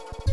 you